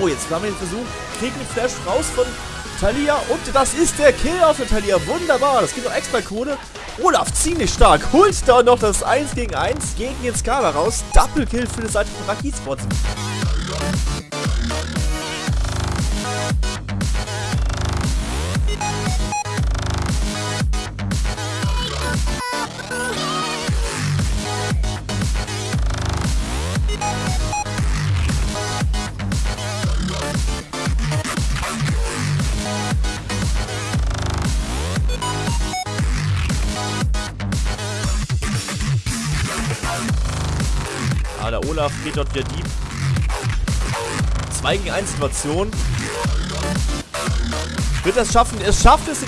Oh, jetzt haben wir den Versuch. Kriegen den Flash raus von Talia. Und das ist der Kill auf der Talia. Wunderbar. Das gibt noch Extra-Kohle. Olaf ziemlich stark. Holt da noch das 1 gegen 1 gegen den Skala raus. Double Kill für die Seite von Raki Der Olaf geht dort wieder Dieb. 2 gegen 1 Situation. Wird das schaffen? Es schafft es.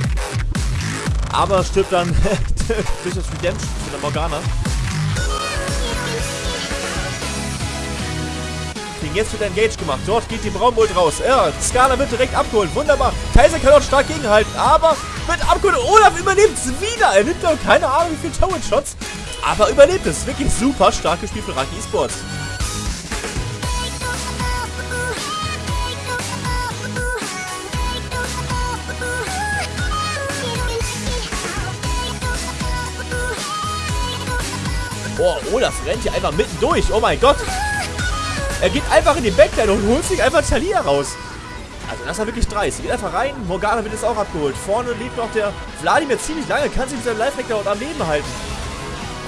Aber stirbt dann durch das Redemption von der Morgana. Jetzt wird Engage gemacht. Dort geht die Braunbolt raus. Ja, Skala wird direkt abgeholt. Wunderbar. Kaiser kann dort stark gegenhalten. Aber wird abgeholt. Olaf überlebt es wieder. Er nimmt doch keine Ahnung wie viele Tower-Shots. Aber überlebt es. Wirklich super stark gespielt von Raki Esports. Boah, Olaf rennt hier einfach mitten durch. Oh mein Gott. Er geht einfach in die Backline und holt sich einfach Talia raus. Also das war wirklich dreist. Er geht einfach rein. Morgana wird jetzt auch abgeholt. Vorne lebt noch der Vladimir ziemlich lange. Kann sich mit seinem Lifehack dort am Leben halten.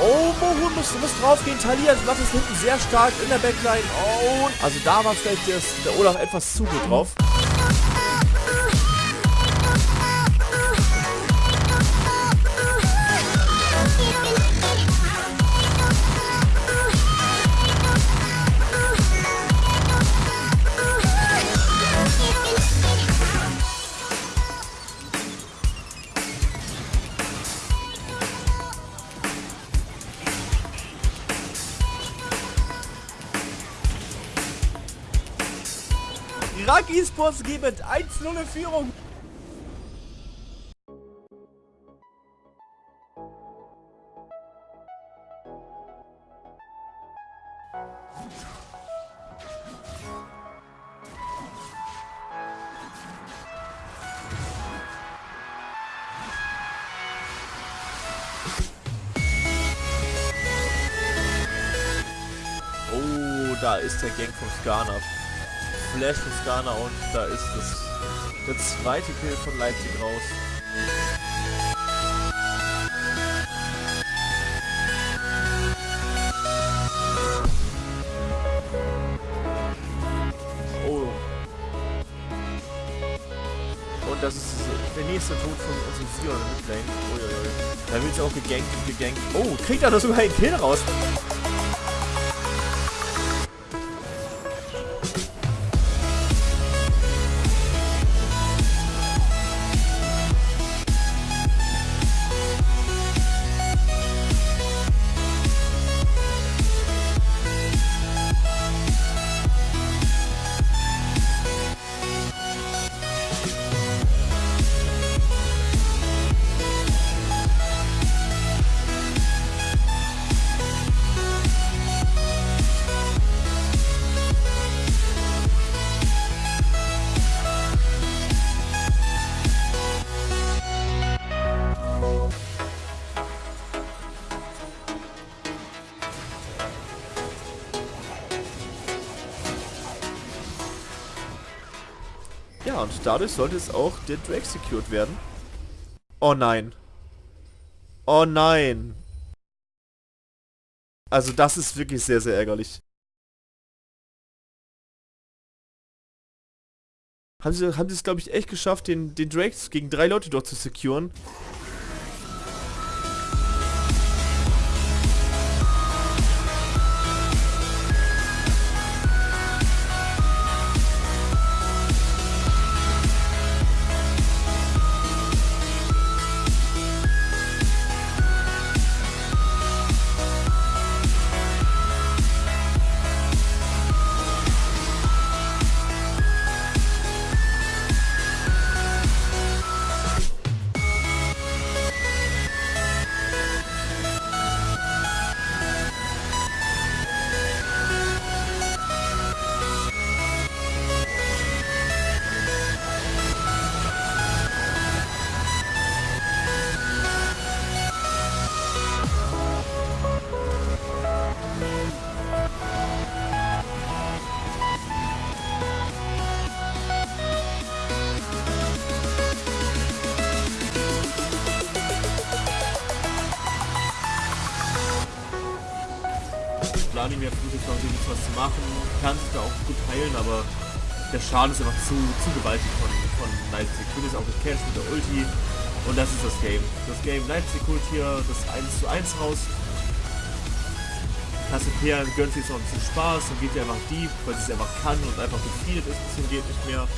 Oh, Mohun muss, muss draufgehen. Talia macht es hinten sehr stark in der Backline. Oh, also da war vielleicht der, der Olaf etwas zu gut drauf. Irak Esports mit 1-0 in Führung. Oh, da ist der Gang vom Skana. Flash von Skana und da ist das der zweite Kill von Leipzig raus. Oh. Und das ist der nächste Tod von unserem Sion in Midlane. Uiuiui. Da wird sie auch gegankt und gegankt. Oh, kriegt er da sogar einen Kill raus. Ja, und dadurch sollte es auch der Drake secured werden. Oh nein. Oh nein. Also das ist wirklich sehr, sehr ärgerlich. Haben sie, haben sie es, glaube ich, echt geschafft, den, den Drake gegen drei Leute dort zu securen. Mehr versucht, noch wirklich was zu machen. Kann sich da auch gut heilen, aber der Schaden ist einfach zu, zu gewaltig von, von Leipzig. Bin jetzt auch gecatcht mit der Ulti. Und das ist das Game. Das Game Leipzig holt hier das 1 zu 1 raus. Cassiopeia gönnt sich so ein bisschen Spaß und geht ja einfach deep, weil sie es einfach kann und einfach gefeedet ist, bisschen geht nicht mehr.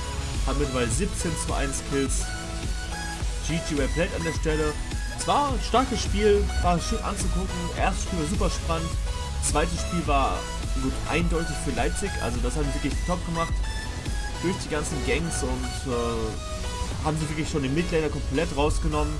Hat mittlerweile 17 zu 1 Kills. GG Plate an der Stelle. Es war ein starkes Spiel, war schön anzugucken. Erstes Spiel war super spannend. Zweites Spiel war gut eindeutig für Leipzig, also das haben sie wirklich top gemacht. Durch die ganzen Gangs und äh, haben sie wirklich schon den Midlaner komplett rausgenommen.